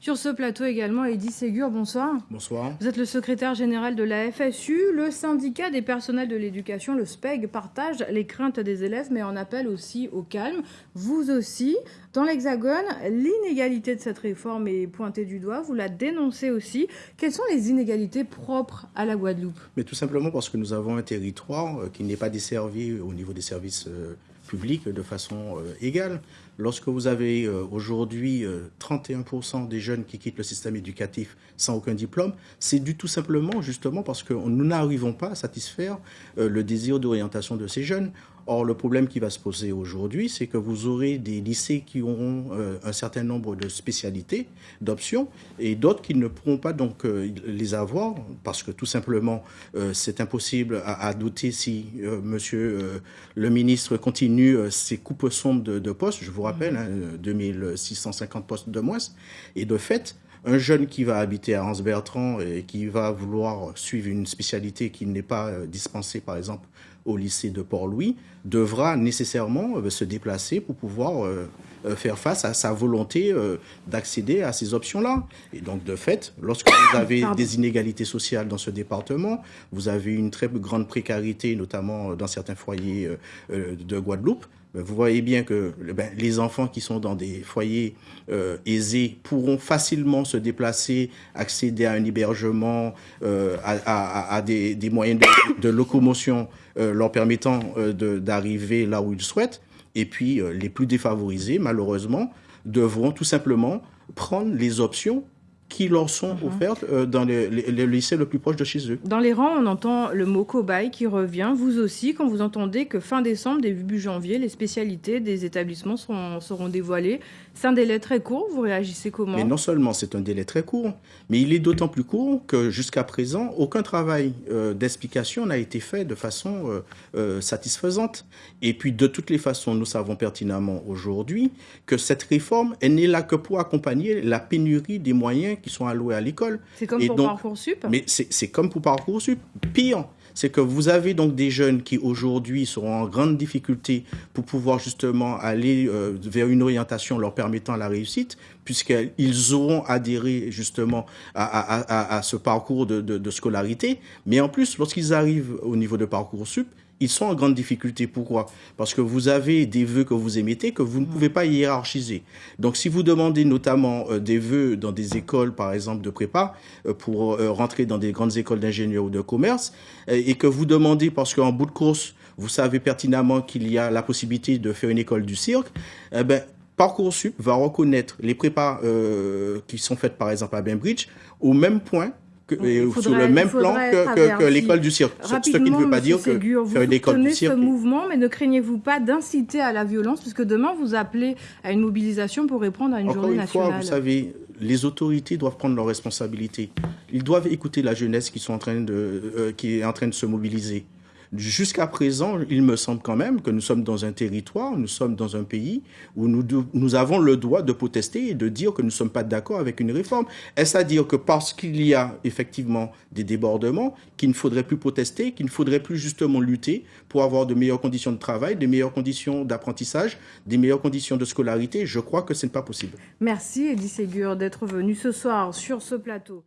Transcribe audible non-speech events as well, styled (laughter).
Sur ce plateau également, Eddy Ségur, bonsoir. Bonsoir. Vous êtes le secrétaire général de la FSU. Le syndicat des personnels de l'éducation, le SPEG, partage les craintes des élèves, mais en appelle aussi au calme. Vous aussi. Dans l'Hexagone, l'inégalité de cette réforme est pointée du doigt. Vous la dénoncez aussi. Quelles sont les inégalités propres à la Guadeloupe? Mais tout simplement parce que nous avons un territoire euh, qui n'est pas desservi au niveau des services euh, publics de façon euh, égale. Lorsque vous avez aujourd'hui 31% des jeunes qui quittent le système éducatif sans aucun diplôme, c'est dû tout simplement justement parce que nous n'arrivons pas à satisfaire le désir d'orientation de ces jeunes. Or, le problème qui va se poser aujourd'hui, c'est que vous aurez des lycées qui auront euh, un certain nombre de spécialités, d'options, et d'autres qui ne pourront pas donc euh, les avoir, parce que tout simplement, euh, c'est impossible à, douter si monsieur le ministre continue ses coupes sombres de, postes, rappelle, 2650 hein, postes de moins, et de fait, un jeune qui va habiter à Hans-Bertrand et qui va vouloir suivre une spécialité qui n'est pas dispensée, par exemple, au lycée de Port-Louis devra nécessairement euh, se déplacer pour pouvoir euh, euh, faire face à sa volonté d'accéder à ces options-là. Et donc, de fait, lorsque vous avez (coughs) des inégalités sociales dans ce département, vous avez une très grande précarité, notamment dans certains foyers de Guadeloupe, ben, vous voyez bien que ben, les enfants qui sont dans des foyers euh, aisés pourront facilement se déplacer, accéder à un hébergement, euh, à, des, moyens de, locomotion euh, leur permettant d'arriver là où ils souhaitent. Et puis les plus défavorisés, malheureusement, devront tout simplement prendre les options qui leur sont mhm. offertes euh, dans le, lycée le plus proche de chez eux. Dans les rangs, on entend le mot cobaye qui revient. Vous aussi, quand vous entendez que fin décembre, début janvier, les spécialités des établissements seront, seront dévoilées. C'est un délai très court. Vous réagissez comment? Mais non seulement c'est un délai très court, mais il est d'autant plus court que jusqu'à présent, aucun travail euh, d'explication n'a été fait de façon euh, satisfaisante. Et puis, de toutes les façons, nous savons pertinemment aujourd'hui que cette réforme, elle n'est là que pour accompagner la pénurie des moyens qui sont alloués à l'école. C'est comme pour Parcoursup Mais c'est comme pour Parcoursup. Pire, c'est que vous avez donc des jeunes qui aujourd'hui seront en grande difficulté pour pouvoir justement aller euh, vers une orientation leur permettant la réussite, puisqu'ils auront adhéré justement à, ce parcours de, de, scolarité. Mais en plus, lorsqu'ils arrivent au niveau de Parcoursup, ils sont en grande difficulté. Pourquoi? Parce que vous avez des vœux que vous émettez que vous ne pouvez pas hiérarchiser. Donc si vous demandez notamment euh, des vœux dans des écoles, par exemple, de prépa, euh, pour euh, rentrer dans des grandes écoles d'ingénieurs ou de commerce, et que vous demandez, parce qu'en bout de course, vous savez pertinemment qu'il y a la possibilité de faire une école du cirque, eh ben, Parcoursup va reconnaître les prépas qui sont faites par exemple à Bainbridge au même point sur le même plan que, l'école du cirque. Ce qui ne veut pas dire que faire une école du cirque. ce mouvement, mais ne craignez-vous pas d'inciter à la violence, puisque demain vous appelez à une mobilisation pour répondre à une journée nationale. Fois, vous savez, les autorités doivent prendre leurs responsabilités. Ils doivent écouter la jeunesse qui, sont en train de, euh, qui est en train de se mobiliser. Jusqu'à présent, il me semble quand même que nous sommes dans un territoire, nous sommes dans un pays où nous, avons le droit de protester et de dire que nous ne sommes pas d'accord avec une réforme. Est-ce à dire que parce qu'il y a effectivement des débordements, qu'il ne faudrait plus protester, qu'il ne faudrait plus justement lutter pour avoir de meilleures conditions de travail, de meilleures conditions d'apprentissage, des meilleures conditions de scolarité? Je crois que ce n'est pas possible. Merci Elie Ségur d'être venu ce soir sur ce plateau.